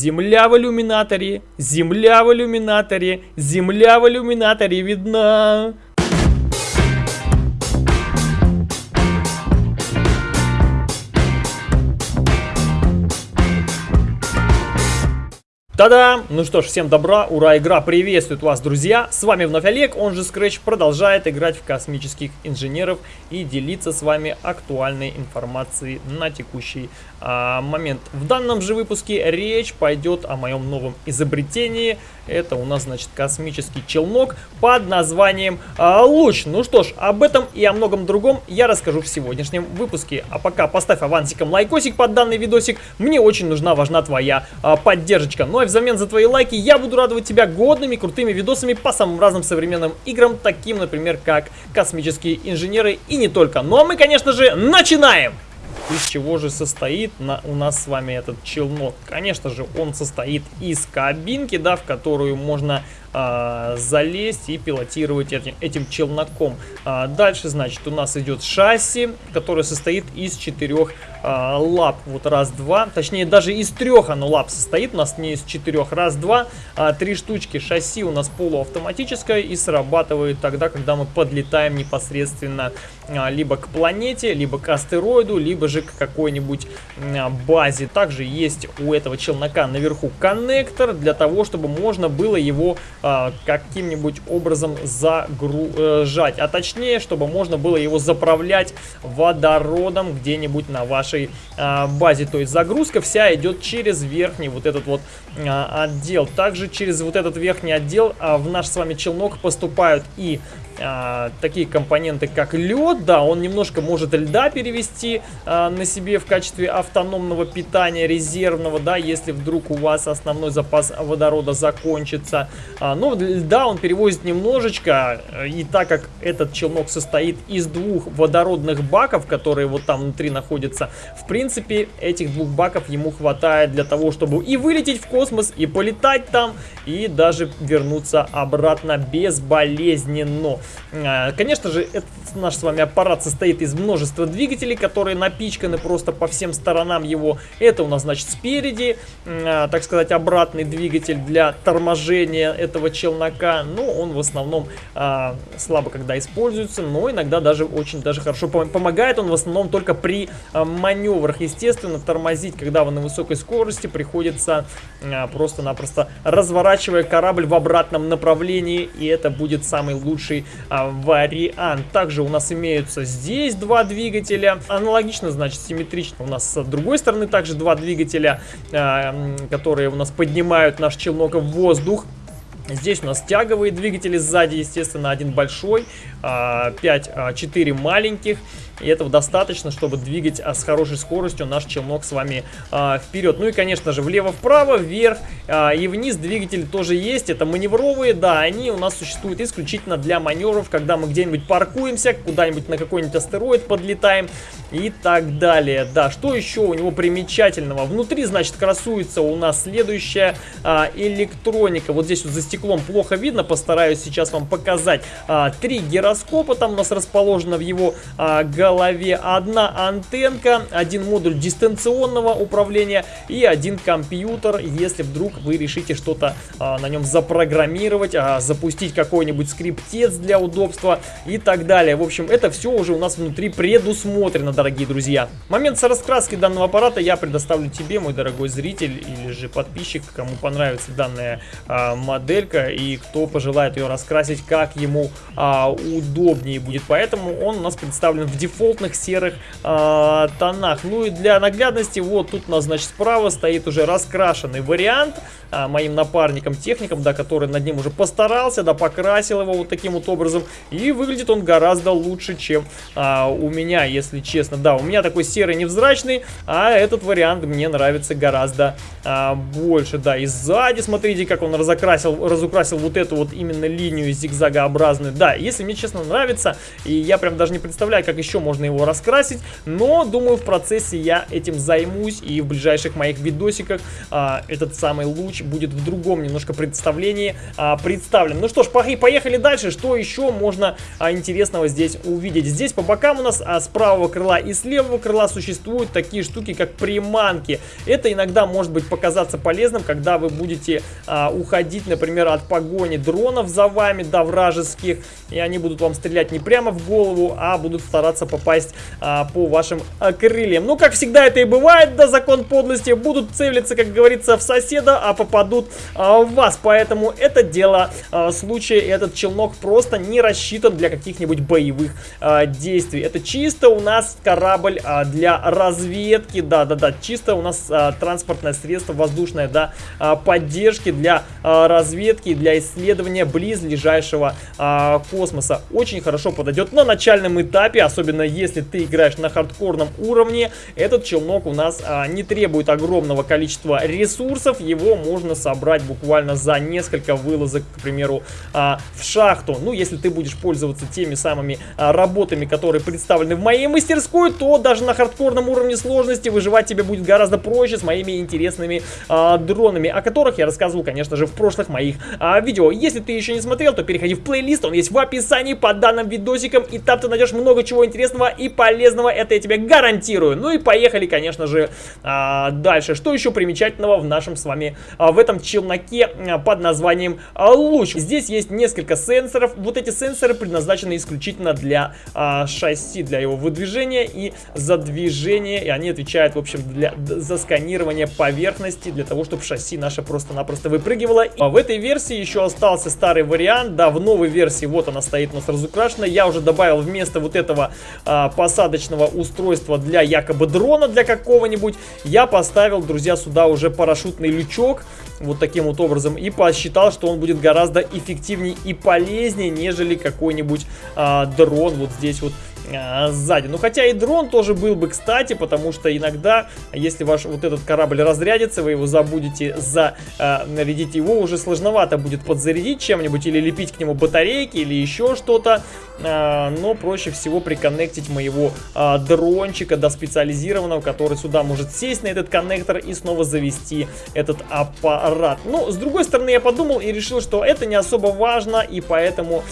Земля в иллюминаторе, земля в иллюминаторе, земля в иллюминаторе видна. Та-дам! Ну что ж, всем добра, ура, игра приветствует вас, друзья! С вами вновь Олег, он же Scratch, продолжает играть в космических инженеров и делиться с вами актуальной информацией на текущий момент. В данном же выпуске речь пойдет о моем новом изобретении. Это у нас, значит, космический челнок под названием а, Луч. Ну что ж, об этом и о многом другом я расскажу в сегодняшнем выпуске. А пока поставь авансиком лайкосик под данный видосик. Мне очень нужна, важна твоя а, поддержка. Ну а взамен за твои лайки я буду радовать тебя годными, крутыми видосами по самым разным современным играм, таким, например, как космические инженеры и не только. Ну а мы, конечно же, начинаем! Из чего же состоит на, у нас с вами этот челнок? Конечно же, он состоит из кабинки, да, в которую можно а, залезть и пилотировать этим, этим челноком. А, дальше, значит, у нас идет шасси, которое состоит из четырех лап. Вот раз, два, точнее даже из трех оно лап состоит, у нас не из четырех. Раз, два, а, три штучки. Шасси у нас полуавтоматическое и срабатывает тогда, когда мы подлетаем непосредственно а, либо к планете, либо к астероиду, либо же к какой-нибудь а, базе. Также есть у этого челнока наверху коннектор для того, чтобы можно было его а, каким-нибудь образом загружать. А точнее, чтобы можно было его заправлять водородом где-нибудь на вашей а, базе. То есть загрузка вся идет через верхний вот этот вот а, отдел. Также через вот этот верхний отдел а, в наш с вами челнок поступают и а, такие компоненты, как лед, да, он немножко может льда перевести а, на себе в качестве автономного питания резервного, да, если вдруг у вас основной запас водорода закончится. А, но льда он перевозит немножечко, и так как этот челнок состоит из двух водородных баков, которые вот там внутри находятся, в принципе, этих двух баков ему хватает для того, чтобы и вылететь в космос, и полетать там, и даже вернуться обратно безболезненно. А, конечно же, этот наш с вами аппарат состоит из множества двигателей, которые напичканы просто по всем сторонам его. Это у нас, значит, спереди, а, так сказать, обратный двигатель для торможения этого челнока. Но ну, он в основном а, слабо когда используется, но иногда даже очень даже хорошо помогает. Он в основном только при маневрах. Естественно, тормозить, когда вы на высокой скорости, приходится просто-напросто разворачивая корабль в обратном направлении. И это будет самый лучший вариант. Также у нас имеются здесь два двигателя. Аналогично, значит, симметрично у нас с другой стороны также два двигателя, а, которые у нас поднимают наш челнок в воздух. Здесь у нас тяговые двигатели сзади, естественно, один большой, 5-4 а, маленьких. И этого достаточно, чтобы двигать а, с хорошей скоростью наш челнок с вами а, вперед. Ну и, конечно же, влево-вправо, вверх а, и вниз двигатели тоже есть. Это маневровые, да, они у нас существуют исключительно для маневров, когда мы где-нибудь паркуемся, куда-нибудь на какой-нибудь астероид подлетаем и так далее. Да, что еще у него примечательного? Внутри, значит, красуется у нас следующая а, электроника. Вот здесь вот за стеклом плохо видно, постараюсь сейчас вам показать. А, три гироскопа там у нас расположено в его а, голове. Одна антенка, один модуль дистанционного управления и один компьютер, если вдруг вы решите что-то а, на нем запрограммировать, а, запустить какой-нибудь скриптец для удобства и так далее. В общем, это все уже у нас внутри предусмотрено, дорогие друзья. Момент с раскраски данного аппарата я предоставлю тебе, мой дорогой зритель или же подписчик, кому понравится данная а, моделька и кто пожелает ее раскрасить, как ему а, удобнее будет. Поэтому он у нас представлен в дефолтных серых э, тонах. Ну и для наглядности, вот тут у нас, значит, справа стоит уже раскрашенный вариант э, моим напарником, техником, да, который над ним уже постарался, да, покрасил его вот таким вот образом. И выглядит он гораздо лучше, чем э, у меня, если честно. Да, у меня такой серый невзрачный, а этот вариант мне нравится гораздо э, больше. Да, и сзади, смотрите, как он разокрасил, разукрасил вот эту вот именно линию зигзагообразную. Да, если мне честно нравится, и я прям даже не представляю, как еще можно его раскрасить, но думаю в процессе я этим займусь и в ближайших моих видосиках а, этот самый луч будет в другом немножко представлении а, представлен. Ну что ж, поехали дальше, что еще можно а, интересного здесь увидеть. Здесь по бокам у нас а, с правого крыла и с левого крыла существуют такие штуки, как приманки. Это иногда может быть показаться полезным, когда вы будете а, уходить, например, от погони дронов за вами, да, вражеских, и они будут вам стрелять не прямо в голову, а будут стараться попасть а, по вашим а, крыльям. Ну, как всегда это и бывает, да, закон подлости, будут целиться, как говорится, в соседа, а попадут а, в вас. Поэтому это дело а, случая, этот челнок просто не рассчитан для каких-нибудь боевых а, действий. Это чисто у нас корабль а, для разведки, да-да-да, чисто у нас а, транспортное средство воздушное, да, а, поддержки для а, разведки, для исследования близлежащего а, космоса. Очень хорошо подойдет на начальном этапе, особенно если ты играешь на хардкорном уровне. Этот челнок у нас а, не требует огромного количества ресурсов, его можно собрать буквально за несколько вылазок, к примеру, а, в шахту. Ну, если ты будешь пользоваться теми самыми а, работами, которые представлены в моей мастерской, то даже на хардкорном уровне сложности выживать тебе будет гораздо проще с моими интересными а, дронами, о которых я рассказывал, конечно же, в прошлых моих а, видео. Если ты еще не смотрел, то переходи в плейлист, он есть в описании под данным видосиком, и там ты найдешь много чего интересного и полезного, это я тебе гарантирую. Ну и поехали, конечно же, а, дальше. Что еще примечательного в нашем с вами, а, в этом челноке а, под названием а, луч? Здесь есть несколько сенсоров, вот эти сенсоры предназначены исключительно для а, шасси, для его выдвижения и задвижения, и они отвечают, в общем, для, за сканирование поверхности, для того, чтобы шасси наше просто-напросто выпрыгивало. А в этой версии еще остался старый вариант, да, в новой версии, вот она стоит у нас разукрашена, я уже добавил вместо вот этого а, посадочного устройства для якобы дрона, для какого-нибудь, я поставил, друзья, сюда уже парашютный лючок, вот таким вот образом, и посчитал, что он будет гораздо эффективнее и полезнее, нежели какой-нибудь а, дрон вот здесь вот а, сзади. Ну, хотя и дрон тоже был бы, кстати, потому что иногда, если ваш вот этот корабль разрядится, вы его забудете зарядить, его уже сложновато будет подзарядить чем-нибудь или лепить к нему батарейки или еще что-то. А, но проще всего приконнектить моего а, дрончика до специализированного, который сюда может сесть на этот коннектор и снова завести этот аппарат. Ну, с другой стороны, я подумал и решил, что это не особо важно, и поэтому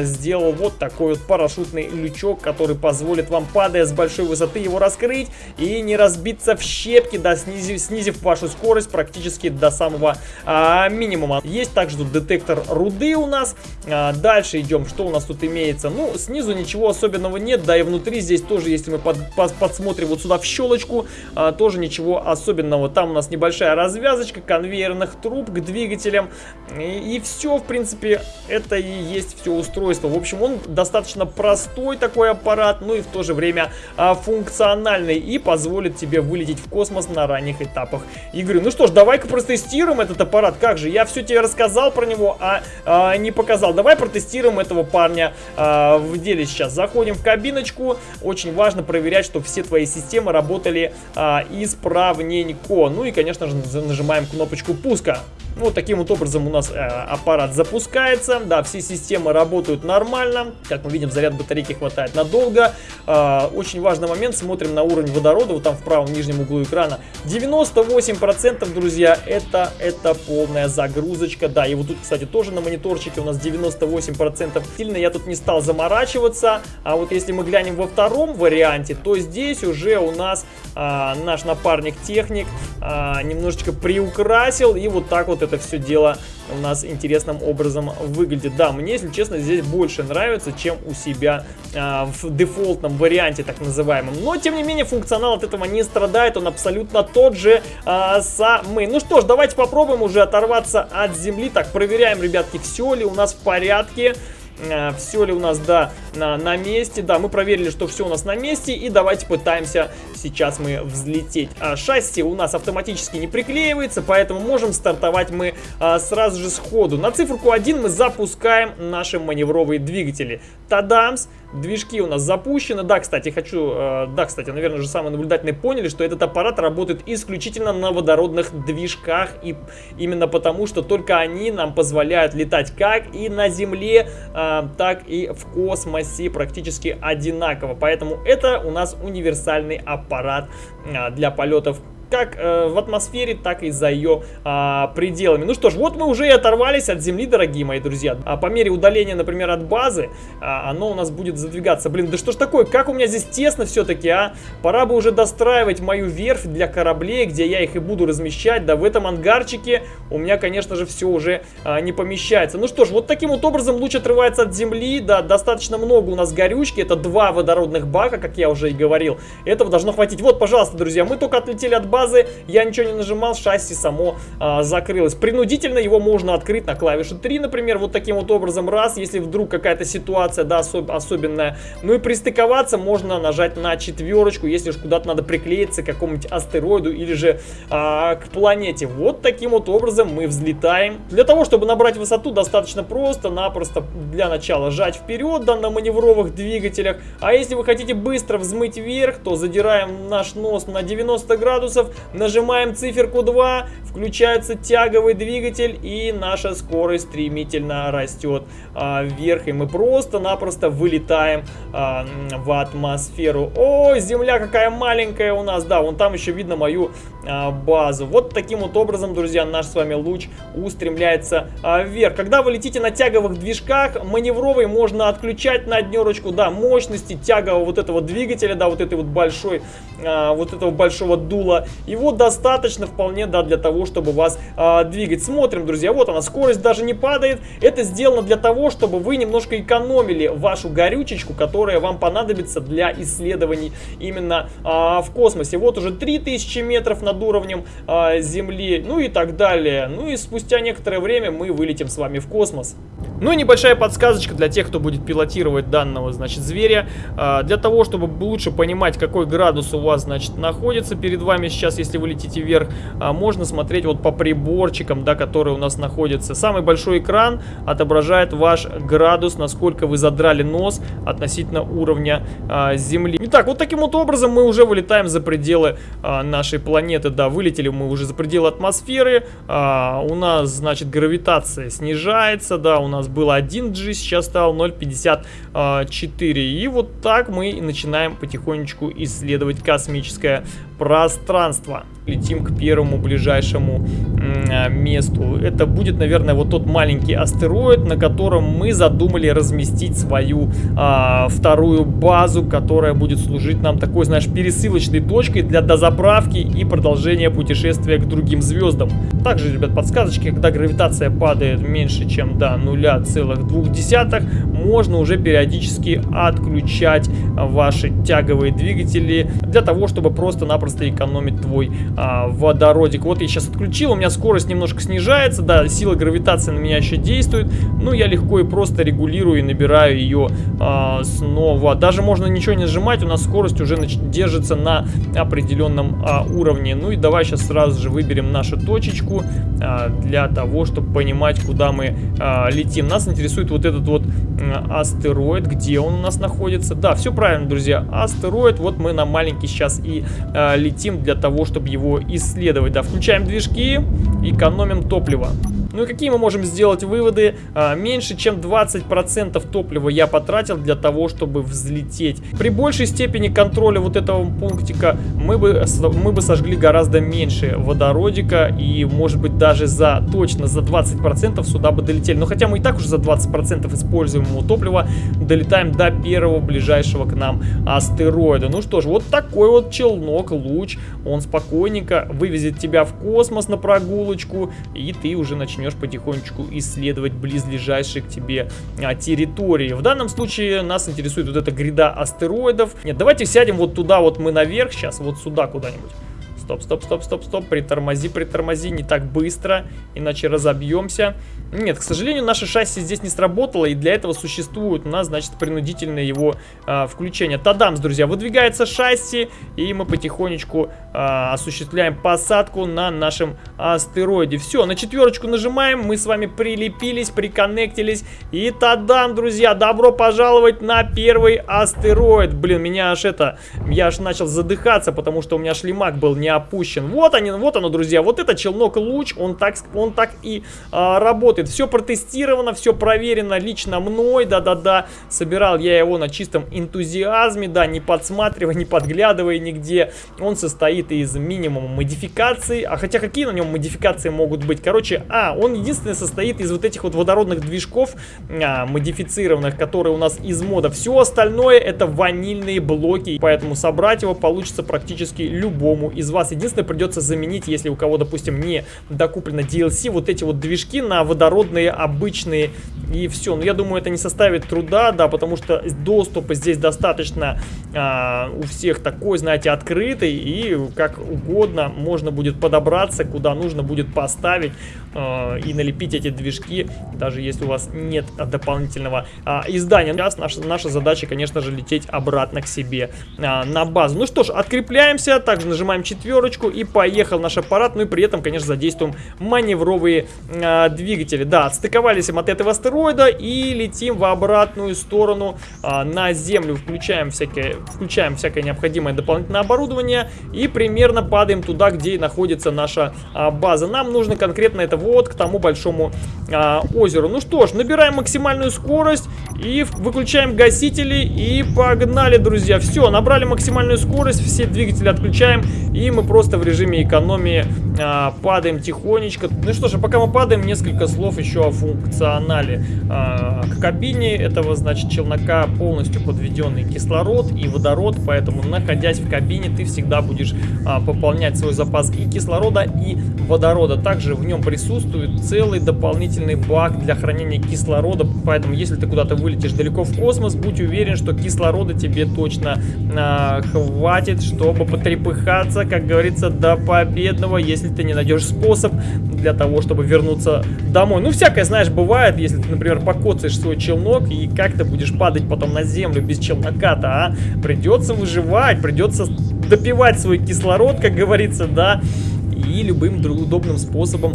сделал вот такой вот парашютный лючок, который который позволит вам, падая с большой высоты, его раскрыть и не разбиться в щепки, да, снизив, снизив вашу скорость практически до самого а, минимума. Есть также тут детектор руды у нас. А, дальше идем, что у нас тут имеется. Ну, снизу ничего особенного нет, да и внутри здесь тоже, если мы под, под, подсмотрим вот сюда в щелочку, а, тоже ничего особенного. Там у нас небольшая развязочка конвейерных труб к двигателям. И, и все, в принципе, это и есть все устройство. В общем, он достаточно простой такой аппарат аппарат, ну и в то же время а, функциональный и позволит тебе вылететь в космос на ранних этапах игры. Ну что ж, давай-ка протестируем этот аппарат. Как же, я все тебе рассказал про него, а, а не показал. Давай протестируем этого парня а, в деле сейчас. Заходим в кабиночку. Очень важно проверять, чтобы все твои системы работали а, исправненько. Ну и, конечно же, нажимаем кнопочку пуска. Вот таким вот образом у нас э, аппарат запускается. Да, все системы работают нормально. Как мы видим, заряд батарейки хватает надолго. Э, очень важный момент. Смотрим на уровень водорода. Вот там в правом нижнем углу экрана. 98%, друзья, это, это полная загрузочка. Да, и вот тут, кстати, тоже на мониторчике у нас 98%. Сильно я тут не стал заморачиваться. А вот если мы глянем во втором варианте, то здесь уже у нас э, наш напарник-техник э, немножечко приукрасил. И вот так вот все дело у нас интересным образом выглядит. Да, мне, если честно, здесь больше нравится, чем у себя а, в дефолтном варианте, так называемом. Но, тем не менее, функционал от этого не страдает, он абсолютно тот же а, самый. Ну что ж, давайте попробуем уже оторваться от земли. Так, проверяем, ребятки, все ли у нас в порядке. Э, все ли у нас, да, на, на месте. Да, мы проверили, что все у нас на месте. И давайте пытаемся сейчас мы взлететь. А, шасси у нас автоматически не приклеивается, поэтому можем стартовать мы а, сразу же сходу. На циферку 1 мы запускаем наши маневровые двигатели. Тадамс! Движки у нас запущены. Да, кстати, хочу... Э, да, кстати, наверное, уже самые наблюдательные поняли, что этот аппарат работает исключительно на водородных движках. И именно потому, что только они нам позволяют летать как и на Земле, э, так и в космосе практически одинаково. Поэтому это у нас универсальный аппарат а, для полетов как э, в атмосфере, так и за ее э, пределами. Ну что ж, вот мы уже и оторвались от Земли, дорогие мои друзья. А по мере удаления, например, от базы, э, оно у нас будет задвигаться. Блин, да что ж такое, как у меня здесь тесно все-таки, а? Пора бы уже достраивать мою верфь для кораблей, где я их и буду размещать. Да в этом ангарчике у меня, конечно же, все уже э, не помещается. Ну что ж, вот таким вот образом луч отрывается от Земли. Да, достаточно много у нас горючки. Это два водородных бака, как я уже и говорил. Этого должно хватить. Вот, пожалуйста, друзья, мы только отлетели от базы базы, я ничего не нажимал, шасси само а, закрылось. Принудительно его можно открыть на клавише 3, например, вот таким вот образом, раз, если вдруг какая-то ситуация, да, особ особенная. Ну и пристыковаться можно нажать на четверочку, если уж куда-то надо приклеиться к какому-нибудь астероиду или же а, к планете. Вот таким вот образом мы взлетаем. Для того, чтобы набрать высоту, достаточно просто-напросто для начала жать вперед, да, на маневровых двигателях. А если вы хотите быстро взмыть вверх, то задираем наш нос на 90 градусов нажимаем циферку 2, включается тяговый двигатель и наша скорость стремительно растет а, вверх. И мы просто-напросто вылетаем а, в атмосферу. О, земля какая маленькая у нас. Да, вон там еще видно мою а, базу. Вот таким вот образом, друзья, наш с вами луч устремляется а, вверх. Когда вы летите на тяговых движках, маневровый можно отключать на однерочку, да, мощности тягового вот этого двигателя, да, вот этой вот большой, а, вот этого большого дула. Его достаточно вполне, да, для того, чтобы вас а, двигать. Смотрим, друзья, вот она, скорость даже не падает. Это сделано для того, чтобы вы немножко экономили вашу горючечку, которая вам понадобится для исследований именно а, в космосе. Вот уже 3000 метров над уровнем а, Земли, ну и так далее. Ну и спустя некоторое время мы вылетим с вами в космос. Ну и небольшая подсказочка для тех, кто будет пилотировать данного, значит, зверя. А, для того, чтобы лучше понимать, какой градус у вас, значит, находится перед вами сейчас, если вы летите вверх, а, можно смотреть вот по приборчикам, да, которые у нас находятся. Самый большой экран отображает ваш градус, насколько вы задрали нос относительно уровня а, Земли. Итак, вот таким вот образом мы уже вылетаем за пределы а, нашей планеты. Да, вылетели мы уже за пределы атмосферы. А, у нас, значит, гравитация снижается, да, у нас было 1G, сейчас стал 0,54. И вот так мы начинаем потихонечку исследовать космическое пространство. one. Летим к первому ближайшему а, месту. Это будет, наверное, вот тот маленький астероид, на котором мы задумали разместить свою а, вторую базу, которая будет служить нам такой, знаешь, пересылочной точкой для дозаправки и продолжения путешествия к другим звездам. Также, ребят, подсказочки, когда гравитация падает меньше, чем до 0,2, можно уже периодически отключать ваши тяговые двигатели для того, чтобы просто-напросто экономить твой а, водородик. Вот я сейчас отключил, у меня скорость немножко снижается, да, сила гравитации на меня еще действует, но я легко и просто регулирую и набираю ее а, снова. Даже можно ничего не нажимать, у нас скорость уже держится на определенном а, уровне. Ну и давай сейчас сразу же выберем нашу точечку а, для того, чтобы понимать, куда мы а, летим. Нас интересует вот этот вот астероид, где он у нас находится. Да, все правильно, друзья, астероид, вот мы на маленький сейчас и а, летим для того, чтобы его исследовать. Да, включаем движки, экономим топливо. Ну и какие мы можем сделать выводы? А, меньше чем 20% топлива я потратил для того, чтобы взлететь. При большей степени контроля вот этого пунктика мы бы, мы бы сожгли гораздо меньше водородика и может быть даже за точно за 20% сюда бы долетели. Но хотя мы и так уже за 20% используемого топлива долетаем до первого ближайшего к нам астероида. Ну что ж, вот такой вот челнок, луч, он спокойненько вывезет тебя в космос на прогулочку и ты уже начнешь начнешь потихонечку исследовать близлежащие к тебе а, территории. В данном случае нас интересует вот эта гряда астероидов. Нет, давайте сядем вот туда вот мы наверх сейчас, вот сюда куда-нибудь. Стоп, стоп, стоп, стоп, стоп. Притормози, притормози. Не так быстро, иначе разобьемся. Нет, к сожалению, наше шасси здесь не сработало, и для этого существует у нас, значит, принудительное его а, включение. Тадамс, друзья, выдвигается шасси, и мы потихонечку а, осуществляем посадку на нашем астероиде. Все, на четверочку нажимаем, мы с вами прилепились, приконнектились, и тадам, друзья, добро пожаловать на первый астероид. Блин, меня аж это, я аж начал задыхаться, потому что у меня шлемак был не опущен. Вот они, вот оно, друзья, вот это челнок луч, он так, он так и а, работает. Все протестировано, все проверено лично мной, да-да-да. Собирал я его на чистом энтузиазме, да, не подсматривая, не подглядывая нигде. Он состоит из минимума модификаций, а хотя какие на нем модификации могут быть? Короче, а, он единственный состоит из вот этих вот водородных движков а, модифицированных, которые у нас из мода. Все остальное это ванильные блоки, поэтому собрать его получится практически любому из вас. Единственное, придется заменить, если у кого, допустим, не докуплено DLC, вот эти вот движки на водородные обычные и все. Но я думаю, это не составит труда, да, потому что доступ здесь достаточно а, у всех такой, знаете, открытый и как угодно можно будет подобраться, куда нужно будет поставить а, и налепить эти движки, даже если у вас нет дополнительного а, издания. Сейчас наша, наша задача, конечно же, лететь обратно к себе а, на базу. Ну что ж, открепляемся, также нажимаем четверочку и поехал наш аппарат, ну и при этом, конечно, задействуем маневровые а, двигатели. Да, отстыковались им от этого астероида и летим в обратную сторону а, на Землю. Включаем всякие включаем всякое необходимое дополнительное оборудование и примерно падаем туда, где находится наша а, база. Нам нужно конкретно это вот к тому большому а, озеру. Ну что ж, набираем максимальную скорость и выключаем гасители и погнали, друзья. Все, набрали максимальную скорость, все двигатели отключаем и мы просто в режиме экономии а, падаем тихонечко. Ну что ж, а пока мы падаем, несколько слов еще о функционале. А, кабине этого, значит, челнока полностью подведенный кислород и водород, поэтому, находясь в кабине, ты всегда будешь а, пополнять свой запас и кислорода, и водорода. Также в нем присутствует целый дополнительный бак для хранения кислорода, поэтому, если ты куда-то вылетишь далеко в космос, будь уверен, что кислорода тебе точно а, хватит, чтобы потрепыхаться, как говорится, до победного, если ты не найдешь способ для того, чтобы вернуться домой. Ну, всякое, знаешь, бывает, если ты, например, покоцаешь свой челнок и как ты будешь падать потом на землю без челнока-то, а? Придется выживать, придется допивать свой кислород, как говорится, да, и любым удобным способом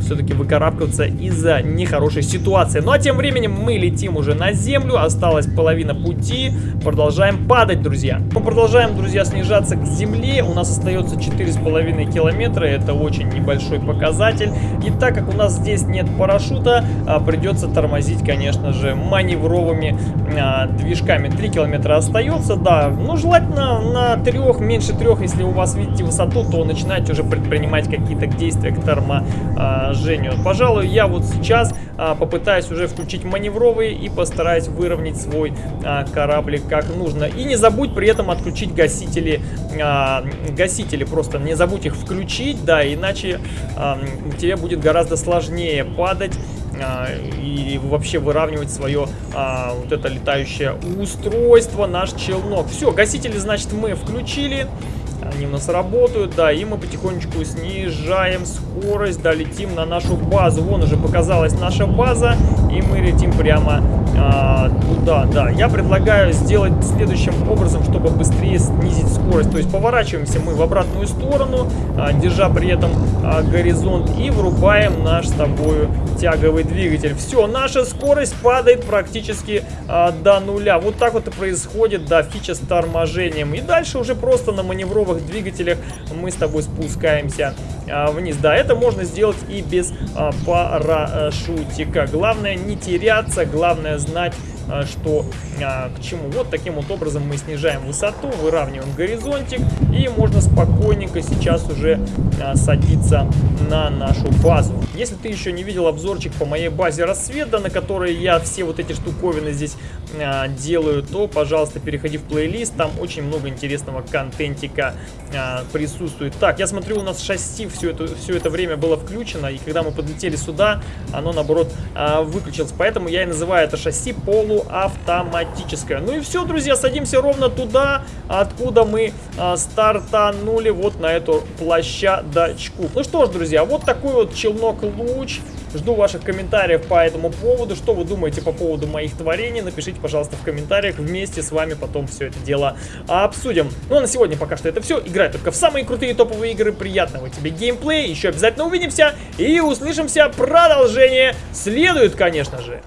все-таки выкарабкаться из-за нехорошей ситуации. Ну а тем временем мы летим уже на землю, осталась половина пути, продолжаем падать, друзья. Мы продолжаем, друзья, снижаться к земле, у нас остается 4,5 километра, это очень небольшой показатель. И так как у нас здесь нет парашюта, а, придется тормозить, конечно же, маневровыми а, движками. 3 километра остается, да, ну желательно на 3, меньше 3, если у вас видите высоту, то начинайте уже предпринимать какие-то действия к торможению. Пожалуй, я вот сейчас а, попытаюсь уже включить маневровые и постараюсь выровнять свой а, кораблик как нужно. И не забудь при этом отключить гасители, а, гасители просто не забудь их включить, да, иначе тебе будет гораздо сложнее падать и вообще выравнивать свое а, вот это летающее устройство, наш челнок. Все, гасители, значит, мы включили. Они у нас работают, да, и мы потихонечку снижаем скорость, да, летим на нашу базу. Вон уже показалась наша база, и мы летим прямо а, туда, да. Я предлагаю сделать следующим образом, чтобы быстрее снизить скорость. То есть поворачиваемся мы в обратную сторону, а, держа при этом а, горизонт, и врубаем наш с тобой тяговый двигатель. Все, наша скорость падает практически а, до нуля. Вот так вот и происходит, да, фича с торможением. И дальше уже просто на маневровых двигателях мы с тобой спускаемся а, вниз. Да, это можно сделать и без а, парашютика. Главное не теряться, главное знать а, что а, к чему. Вот таким вот образом мы снижаем высоту, выравниваем горизонтик и можно спокойненько сейчас уже а, садиться на нашу базу. Если ты еще не видел обзорчик по моей базе рассвета, на которой я все вот эти штуковины здесь а, делаю, то, пожалуйста, переходи в плейлист, там очень много интересного контентика а, присутствует. Так, я смотрю, у нас шасси все это, все это время было включено, и когда мы подлетели сюда, оно, наоборот, а, выключилось. Поэтому я и называю это шасси полуавтоматическое. Ну и все, друзья, садимся ровно туда, откуда мы а, стартанули, вот на эту площадочку. Ну что ж, друзья, вот такой вот челнок-луч. Жду ваших комментариев по этому поводу. Что вы думаете по поводу моих творений? Напишите, пожалуйста, в комментариях. Вместе с вами потом все это дело обсудим. Ну а на сегодня пока что это все. Играй только в самые крутые топовые игры. Приятного тебе геймплея. Еще обязательно увидимся и услышимся. Продолжение следует, конечно же.